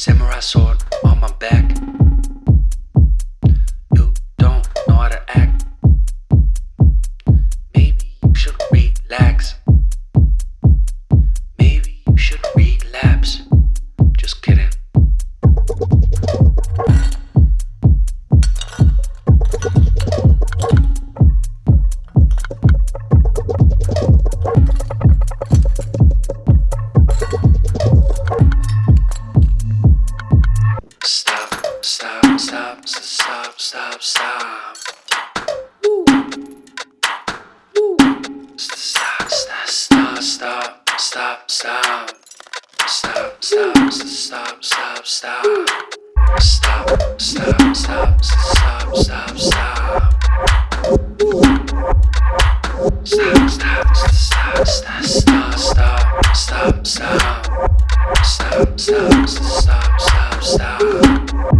Samurai sword on my back. You don't know how to act. Stop, stop, stop, stop, stop. Woo. Woo. Stop, stop, stop, stop, stop, stop. Stop, stop, stop, stop, stop. Stop, stop, stop, stop, stop, stop. Stop, stop, stop, stop, stop, stop, stop, stop. Stop, stop, stop, stop, stop. Stop,